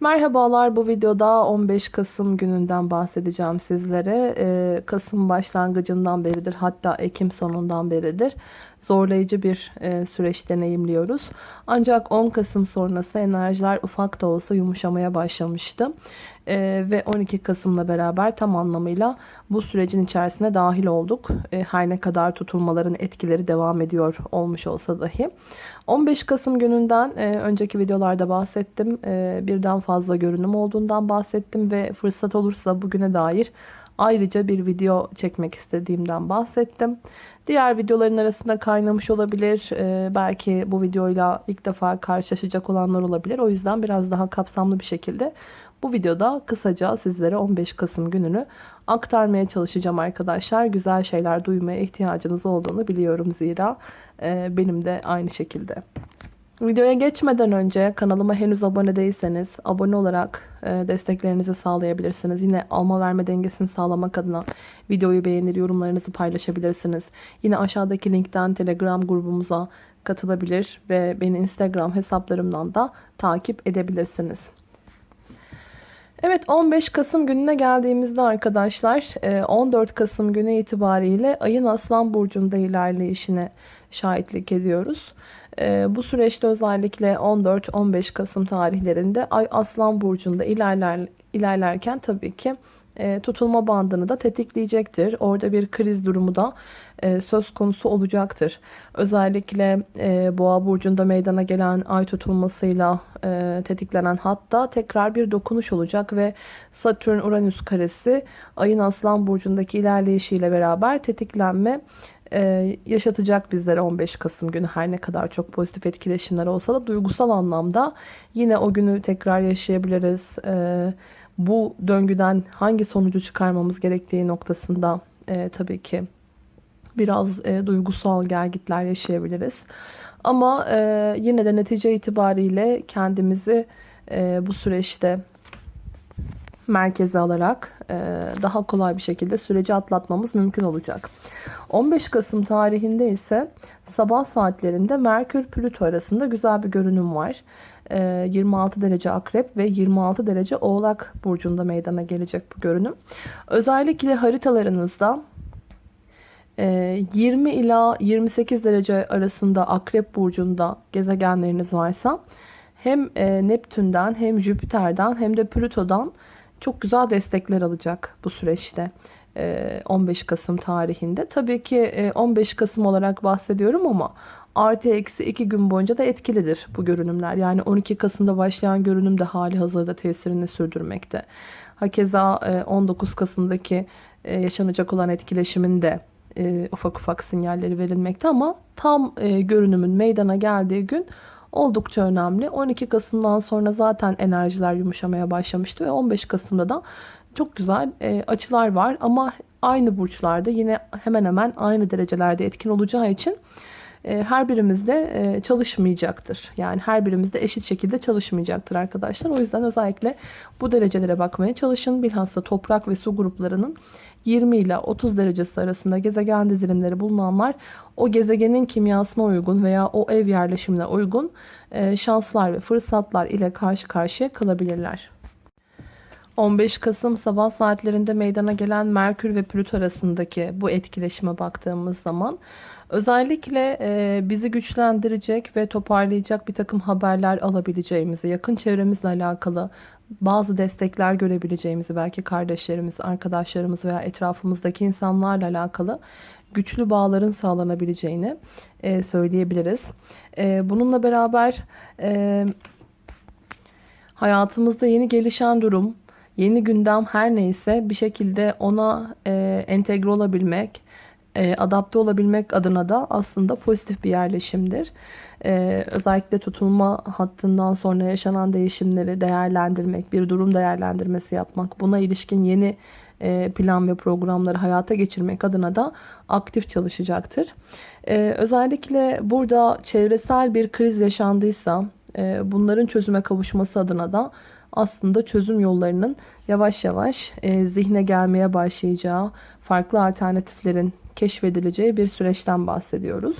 Merhabalar bu videoda 15 Kasım gününden bahsedeceğim sizlere. Ee, Kasım başlangıcından beridir hatta Ekim sonundan beridir zorlayıcı bir e, süreç deneyimliyoruz. Ancak 10 Kasım sonrası enerjiler ufak da olsa yumuşamaya başlamıştı. E, ve 12 Kasım'la beraber tam anlamıyla bu sürecin içerisine dahil olduk. E, her ne kadar tutulmaların etkileri devam ediyor olmuş olsa dahi. 15 Kasım gününden e, önceki videolarda bahsettim. E, birden fazla görünüm olduğundan bahsettim ve fırsat olursa bugüne dair ayrıca bir video çekmek istediğimden bahsettim. Diğer videoların arasında kaynamış olabilir. Ee, belki bu videoyla ilk defa karşılaşacak olanlar olabilir. O yüzden biraz daha kapsamlı bir şekilde bu videoda kısaca sizlere 15 Kasım gününü aktarmaya çalışacağım arkadaşlar. Güzel şeyler duymaya ihtiyacınız olduğunu biliyorum zira e, benim de aynı şekilde. Videoya geçmeden önce kanalıma henüz abone değilseniz abone olarak e, desteklerinizi sağlayabilirsiniz. Yine alma verme dengesini sağlamak adına videoyu beğenir, yorumlarınızı paylaşabilirsiniz. Yine aşağıdaki linkten Telegram grubumuza katılabilir ve beni Instagram hesaplarımdan da takip edebilirsiniz. Evet 15 Kasım gününe geldiğimizde arkadaşlar 14 e, Kasım günü itibariyle ayın Aslan Burcu'nda ilerleyişine şahitlik ediyoruz. E, bu süreçte özellikle 14-15 Kasım tarihlerinde Ay Aslan Burcu'nda ilerler, ilerlerken tabii ki e, tutulma bandını da tetikleyecektir. Orada bir kriz durumu da e, söz konusu olacaktır. Özellikle e, Boğa burcunda meydana gelen ay tutulmasıyla tetiklenen hatta tekrar bir dokunuş olacak ve Satürn Uranüs karesi ayın Aslan burcundaki ilerleyişiyle beraber tetiklenme e, yaşatacak bizlere 15 Kasım günü her ne kadar çok pozitif etkileşimler olsa da duygusal anlamda yine o günü tekrar yaşayabiliriz. E, bu döngüden hangi sonucu çıkarmamız gerektiği noktasında e, tabii ki biraz e, duygusal gelgitler yaşayabiliriz. Ama e, yine de netice itibariyle kendimizi e, bu süreçte merkeze alarak e, daha kolay bir şekilde süreci atlatmamız mümkün olacak. 15 Kasım tarihinde ise sabah saatlerinde Merkür Plüto arasında güzel bir görünüm var. 26 e, derece akrep ve 26 derece oğlak burcunda meydana gelecek bu görünüm. Özellikle haritalarınızda 20 e, ila 28 derece arasında akrep burcunda gezegenleriniz varsa hem Neptün'den hem Jüpiter'den hem de Plüto'dan çok güzel destekler alacak bu süreçte. 15 ee, Kasım tarihinde. Tabii ki 15 e, Kasım olarak bahsediyorum ama artı eksi 2 gün boyunca da etkilidir bu görünümler. Yani 12 Kasım'da başlayan görünüm de hali hazırda tesirini sürdürmekte. Hakeza 19 e, Kasım'daki e, yaşanacak olan etkileşimin de ufak ufak sinyalleri verilmekte ama tam görünümün meydana geldiği gün oldukça önemli. 12 Kasım'dan sonra zaten enerjiler yumuşamaya başlamıştı ve 15 Kasım'da da çok güzel e, açılar var ama aynı burçlarda yine hemen hemen aynı derecelerde etkin olacağı için e, her birimizde e, çalışmayacaktır. Yani her birimizde eşit şekilde çalışmayacaktır arkadaşlar. O yüzden özellikle bu derecelere bakmaya çalışın. Bilhassa toprak ve su gruplarının 20 ile 30 derecesi arasında gezegen dizilimleri bulunanlar o gezegenin kimyasına uygun veya o ev yerleşimine uygun e, şanslar ve fırsatlar ile karşı karşıya kalabilirler. 15 Kasım sabah saatlerinde meydana gelen Merkür ve Plüto arasındaki bu etkileşime baktığımız zaman özellikle e, bizi güçlendirecek ve toparlayacak bir takım haberler alabileceğimizi, yakın çevremizle alakalı bazı destekler görebileceğimizi, belki kardeşlerimiz, arkadaşlarımız veya etrafımızdaki insanlarla alakalı güçlü bağların sağlanabileceğini e, söyleyebiliriz. E, bununla beraber hayatımızda yeni gelişen durum, yeni gündem her neyse bir şekilde ona e, entegre olabilmek, e, adapte olabilmek adına da aslında pozitif bir yerleşimdir. E, özellikle tutulma hattından sonra yaşanan değişimleri değerlendirmek, bir durum değerlendirmesi yapmak, buna ilişkin yeni e, plan ve programları hayata geçirmek adına da aktif çalışacaktır. E, özellikle burada çevresel bir kriz yaşandıysa bunların çözüme kavuşması adına da aslında çözüm yollarının yavaş yavaş zihne gelmeye başlayacağı, farklı alternatiflerin keşfedileceği bir süreçten bahsediyoruz.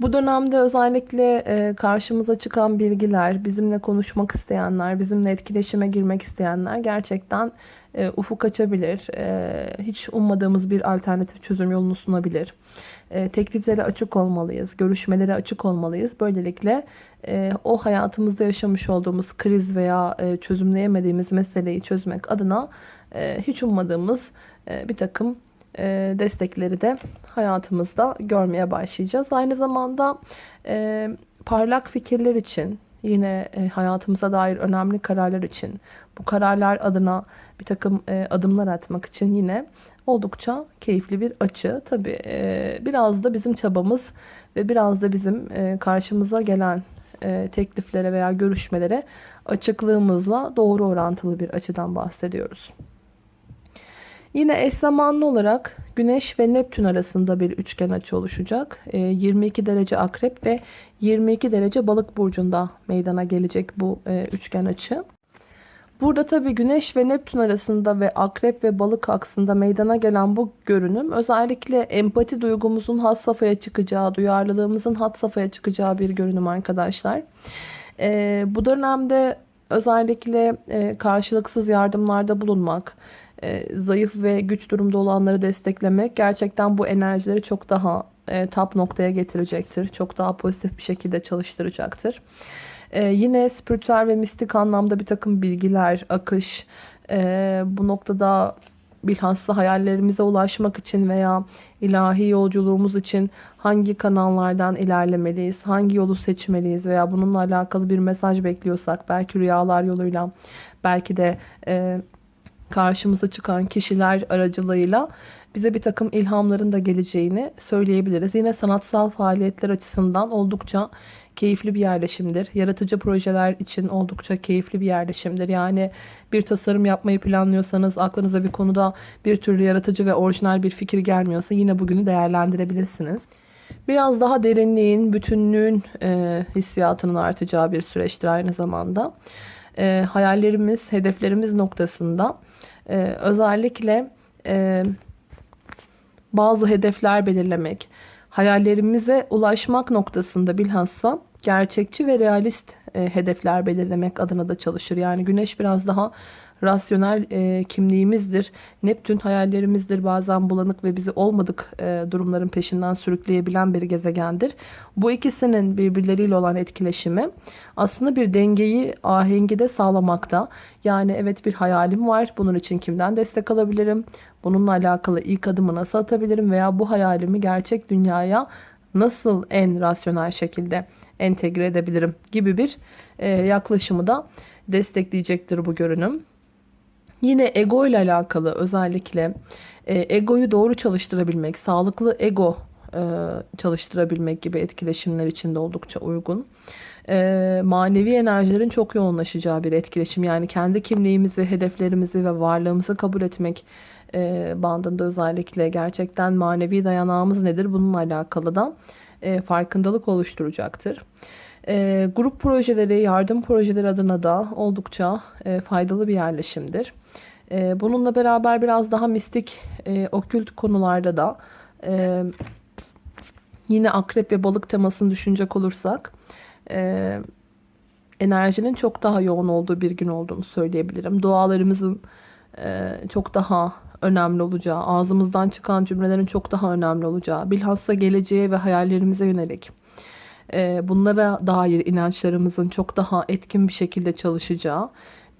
Bu dönemde özellikle e, karşımıza çıkan bilgiler, bizimle konuşmak isteyenler, bizimle etkileşime girmek isteyenler gerçekten e, ufuk açabilir. E, hiç ummadığımız bir alternatif çözüm yolunu sunabilir. Tekliflere açık olmalıyız, görüşmelere açık olmalıyız. Böylelikle o hayatımızda yaşamış olduğumuz kriz veya çözümleyemediğimiz meseleyi çözmek adına hiç ummadığımız bir takım destekleri de hayatımızda görmeye başlayacağız. Aynı zamanda e, parlak fikirler için, yine e, hayatımıza dair önemli kararlar için, bu kararlar adına bir takım e, adımlar atmak için yine oldukça keyifli bir açı. Tabi biraz da bizim çabamız ve biraz da bizim karşımıza gelen tekliflere veya görüşmelere açıklığımızla doğru orantılı bir açıdan bahsediyoruz. Yine eş zamanlı olarak Güneş ve Neptün arasında bir üçgen açı oluşacak. 22 derece Akrep ve 22 derece Balık burcunda meydana gelecek bu üçgen açı. Burada tabii Güneş ve Neptün arasında ve Akrep ve Balık aksında meydana gelen bu görünüm özellikle empati duygumuzun had safhaya çıkacağı, duyarlılığımızın had safhaya çıkacağı bir görünüm arkadaşlar. Ee, bu dönemde özellikle e, karşılıksız yardımlarda bulunmak, e, zayıf ve güç durumda olanları desteklemek gerçekten bu enerjileri çok daha e, tap noktaya getirecektir. Çok daha pozitif bir şekilde çalıştıracaktır. Ee, yine spiritüel ve mistik anlamda bir takım bilgiler, akış, e, bu noktada bilhassa hayallerimize ulaşmak için veya ilahi yolculuğumuz için hangi kanallardan ilerlemeliyiz, hangi yolu seçmeliyiz veya bununla alakalı bir mesaj bekliyorsak belki rüyalar yoluyla, belki de e, karşımıza çıkan kişiler aracılığıyla bize bir takım ilhamların da geleceğini söyleyebiliriz. Yine sanatsal faaliyetler açısından oldukça keyifli bir yerleşimdir. Yaratıcı projeler için oldukça keyifli bir yerleşimdir. Yani bir tasarım yapmayı planlıyorsanız aklınıza bir konuda bir türlü yaratıcı ve orijinal bir fikir gelmiyorsa yine bugünü değerlendirebilirsiniz. Biraz daha derinliğin, bütünlüğün e, hissiyatının artacağı bir süreçtir aynı zamanda. E, hayallerimiz, hedeflerimiz noktasında e, özellikle e, bazı hedefler belirlemek, hayallerimize ulaşmak noktasında bilhassa gerçekçi ve realist e, hedefler belirlemek adına da çalışır. Yani güneş biraz daha rasyonel e, kimliğimizdir. Neptün hayallerimizdir. Bazen bulanık ve bizi olmadık e, durumların peşinden sürükleyebilen bir gezegendir. Bu ikisinin birbirleriyle olan etkileşimi aslında bir dengeyi, ahengi de sağlamakta. Yani evet bir hayalim var. Bunun için kimden destek alabilirim? Bununla alakalı ilk adımı nasıl atabilirim? Veya bu hayalimi gerçek dünyaya nasıl en rasyonel şekilde entegre edebilirim gibi bir e, yaklaşımı da destekleyecektir bu görünüm. Yine ego ile alakalı özellikle e, egoyu doğru çalıştırabilmek, sağlıklı ego e, çalıştırabilmek gibi etkileşimler içinde oldukça uygun. E, manevi enerjilerin çok yoğunlaşacağı bir etkileşim. Yani kendi kimliğimizi, hedeflerimizi ve varlığımızı kabul etmek bandında özellikle gerçekten manevi dayanağımız nedir bununla alakalı da farkındalık oluşturacaktır. E, grup projeleri, yardım projeleri adına da oldukça e, faydalı bir yerleşimdir. E, bununla beraber biraz daha mistik, e, okült konularda da e, yine akrep ve balık temasını düşünecek olursak e, enerjinin çok daha yoğun olduğu bir gün olduğunu söyleyebilirim. Dualarımızın e, çok daha önemli olacağı, ağzımızdan çıkan cümlelerin çok daha önemli olacağı, bilhassa geleceğe ve hayallerimize yönelik bunlara dair inançlarımızın çok daha etkin bir şekilde çalışacağı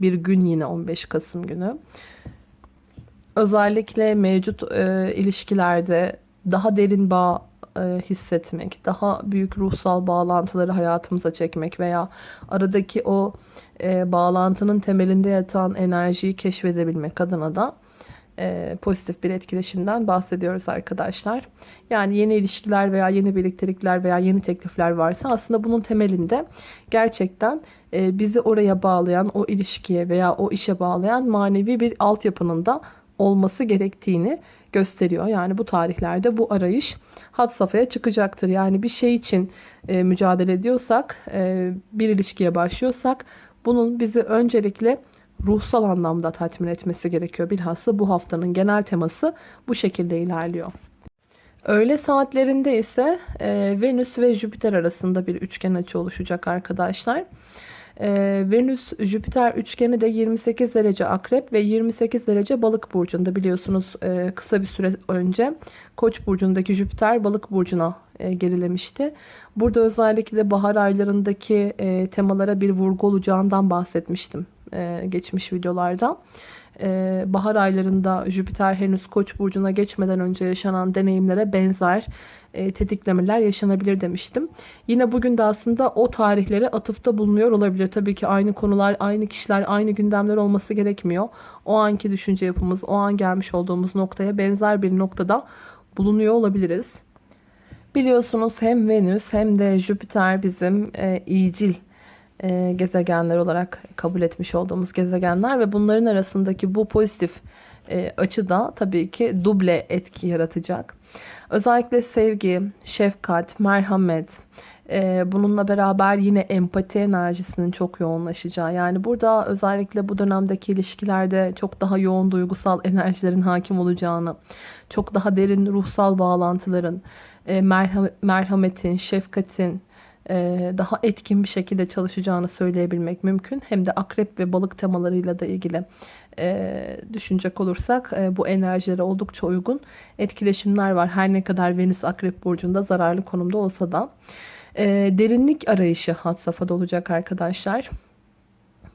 bir gün yine 15 Kasım günü. Özellikle mevcut e, ilişkilerde daha derin bağ e, hissetmek, daha büyük ruhsal bağlantıları hayatımıza çekmek veya aradaki o e, bağlantının temelinde yatan enerjiyi keşfedebilmek adına da e, pozitif bir etkileşimden bahsediyoruz arkadaşlar. Yani yeni ilişkiler veya yeni birliktelikler veya yeni teklifler varsa aslında bunun temelinde gerçekten e, bizi oraya bağlayan, o ilişkiye veya o işe bağlayan manevi bir altyapının da olması gerektiğini gösteriyor. Yani bu tarihlerde bu arayış had safhaya çıkacaktır. Yani bir şey için e, mücadele ediyorsak, e, bir ilişkiye başlıyorsak bunun bizi öncelikle ruhsal anlamda tatmin etmesi gerekiyor. Bilhassa bu haftanın genel teması bu şekilde ilerliyor. Öğle saatlerinde ise e, Venüs ve Jüpiter arasında bir üçgen açı oluşacak arkadaşlar. E, Venüs Jüpiter üçgeni de 28 derece akrep ve 28 derece balık burcunda biliyorsunuz e, kısa bir süre önce Koç burcundaki Jüpiter balık burcuna e, gerilemişti. Burada özellikle bahar aylarındaki e, temalara bir vurgu olacağından bahsetmiştim e, geçmiş videolarda. E, bahar aylarında Jüpiter henüz Koç burcuna geçmeden önce yaşanan deneyimlere benzer e, tetiklemeler yaşanabilir demiştim. Yine bugün de aslında o tarihlere atıfta bulunuyor olabilir. Tabii ki aynı konular, aynı kişiler, aynı gündemler olması gerekmiyor. O anki düşünce yapımız, o an gelmiş olduğumuz noktaya benzer bir noktada bulunuyor olabiliriz. Biliyorsunuz hem Venüs hem de Jüpiter bizim e, iyicil e, gezegenler olarak kabul etmiş olduğumuz gezegenler ve bunların arasındaki bu pozitif e, açı tabii ki duble etki yaratacak. Özellikle sevgi, şefkat, merhamet, e, bununla beraber yine empati enerjisinin çok yoğunlaşacağı. Yani burada özellikle bu dönemdeki ilişkilerde çok daha yoğun duygusal enerjilerin hakim olacağını, çok daha derin ruhsal bağlantıların, e, merhametin, şefkatin, daha etkin bir şekilde çalışacağını söyleyebilmek mümkün. Hem de akrep ve balık temalarıyla da ilgili düşünecek olursak bu enerjilere oldukça uygun etkileşimler var. Her ne kadar Venüs Akrep Burcu'nda zararlı konumda olsa da. Derinlik arayışı hat safhada olacak arkadaşlar.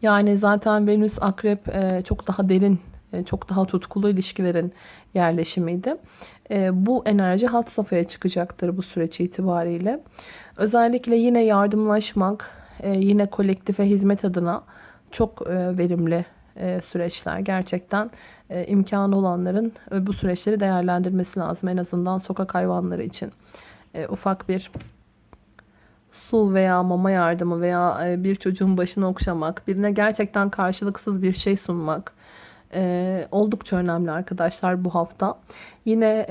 Yani zaten Venüs Akrep çok daha derin çok daha tutkulu ilişkilerin yerleşimiydi. Bu enerji hat safhaya çıkacaktır bu süreç itibariyle. Özellikle yine yardımlaşmak, e, yine kolektife hizmet adına çok e, verimli e, süreçler. Gerçekten imkanı olanların bu süreçleri değerlendirmesi lazım. En azından sokak hayvanları için ufak bir su veya mama yardımı veya bir çocuğun başını okşamak, birine gerçekten karşılıksız bir şey sunmak oldukça önemli arkadaşlar bu hafta. Yine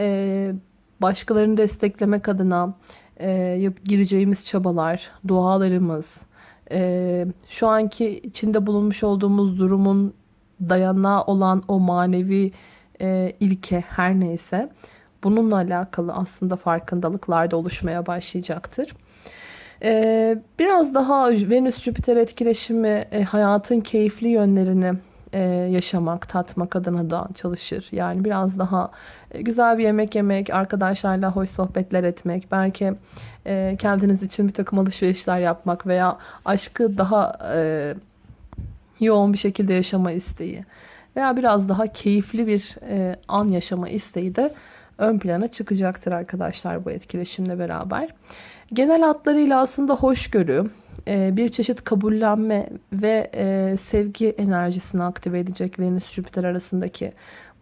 başkalarını desteklemek adına e, gireceğimiz çabalar, dualarımız, e, şu anki içinde bulunmuş olduğumuz durumun dayanağı olan o manevi e, ilke her neyse bununla alakalı aslında farkındalıklar da oluşmaya başlayacaktır. Ee, biraz daha Venüs-Jüpiter etkileşimi e, hayatın keyifli yönlerini e, yaşamak, tatmak adına da çalışır. Yani biraz daha e, güzel bir yemek yemek, arkadaşlarla hoş sohbetler etmek, belki e, kendiniz için bir takım alışverişler yapmak veya aşkı daha e, yoğun bir şekilde yaşama isteği veya biraz daha keyifli bir e, an yaşama isteği de ön plana çıkacaktır arkadaşlar bu etkileşimle beraber. Genel hatlarıyla aslında hoşgörü, e, bir çeşit kabullenme ve e, sevgi enerjisini aktive edecek Venüs-Jüpiter arasındaki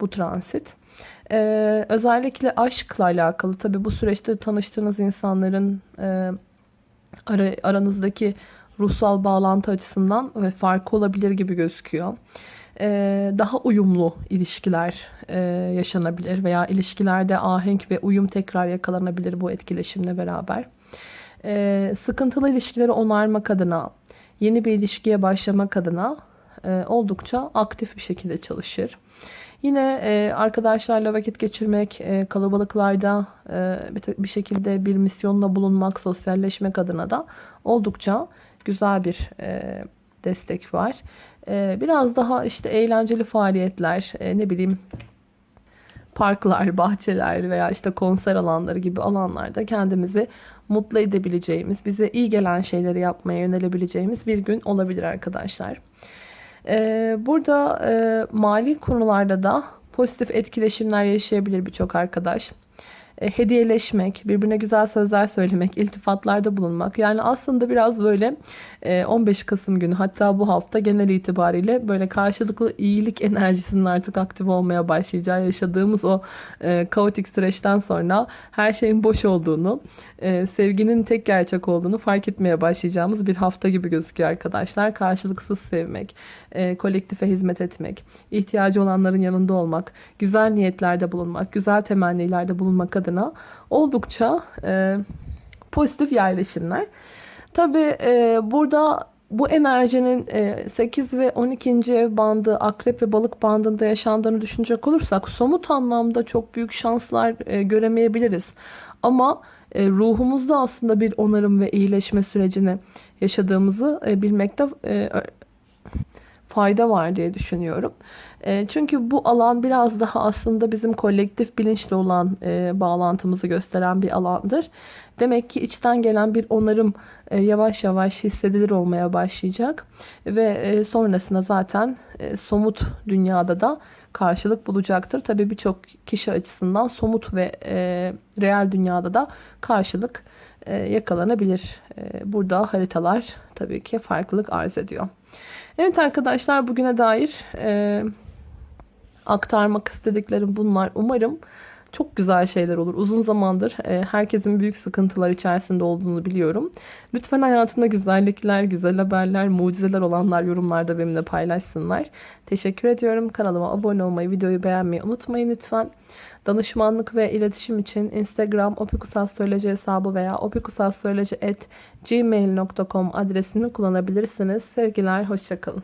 bu transit. Ee, özellikle aşkla alakalı tabi bu süreçte tanıştığınız insanların e, ara, aranızdaki ruhsal bağlantı açısından ve farkı olabilir gibi gözüküyor. Daha uyumlu ilişkiler e, yaşanabilir veya ilişkilerde ahenk ve uyum tekrar yakalanabilir bu etkileşimle beraber. Ee, sıkıntılı ilişkileri onarmak adına, yeni bir ilişkiye başlamak adına e, oldukça aktif bir şekilde çalışır. Yine e, arkadaşlarla vakit geçirmek, e, kalabalıklarda e, bir, bir şekilde bir misyonla bulunmak, sosyalleşmek adına da oldukça güzel bir e, destek var. E, biraz daha işte eğlenceli faaliyetler, e, ne bileyim parklar, bahçeler veya işte konser alanları gibi alanlarda kendimizi mutlu edebileceğimiz, bize iyi gelen şeyleri yapmaya yönelebileceğimiz bir gün olabilir arkadaşlar. Ee, burada e, mali konularda da pozitif etkileşimler yaşayabilir birçok arkadaş. E, hediyeleşmek, birbirine güzel sözler söylemek, iltifatlarda bulunmak. Yani aslında biraz böyle 15 e, Kasım günü hatta bu hafta genel itibariyle böyle karşılıklı iyilik enerjisinin artık aktif olmaya başlayacağı yaşadığımız o e, kaotik süreçten sonra her şeyin boş olduğunu, sevginin tek gerçek olduğunu fark etmeye başlayacağımız bir hafta gibi gözüküyor arkadaşlar. Karşılıksız sevmek, kolektife hizmet etmek, ihtiyacı olanların yanında olmak, güzel niyetlerde bulunmak, güzel temennilerde bulunmak adına adına oldukça e, pozitif yerleşimler. Tabi e, burada bu enerjinin e, 8 ve 12. ev bandı, akrep ve balık bandında yaşandığını düşünecek olursak somut anlamda çok büyük şanslar e, göremeyebiliriz. Ama e, ruhumuzda aslında bir onarım ve iyileşme sürecini yaşadığımızı e, bilmekte e, fayda var diye düşünüyorum. E, çünkü bu alan biraz daha aslında bizim kolektif bilinçli olan e, bağlantımızı gösteren bir alandır. Demek ki içten gelen bir onarım e, yavaş yavaş hissedilir olmaya başlayacak. Ve e, sonrasında zaten somut dünyada da karşılık bulacaktır. Tabii birçok kişi açısından somut ve e, reel dünyada da karşılık yakalanabilir. Burada haritalar tabii ki farklılık arz ediyor. Evet arkadaşlar bugüne dair e, aktarmak istediklerim bunlar. Umarım çok güzel şeyler olur. Uzun zamandır e, herkesin büyük sıkıntılar içerisinde olduğunu biliyorum. Lütfen hayatında güzellikler, güzel haberler, mucizeler olanlar yorumlarda benimle paylaşsınlar. Teşekkür ediyorum. Kanalıma abone olmayı, videoyu beğenmeyi unutmayın lütfen. Danışmanlık ve iletişim için Instagram opikusastroloji hesabı veya opikusastroloji.gmail.com adresini kullanabilirsiniz. Sevgiler, hoşçakalın.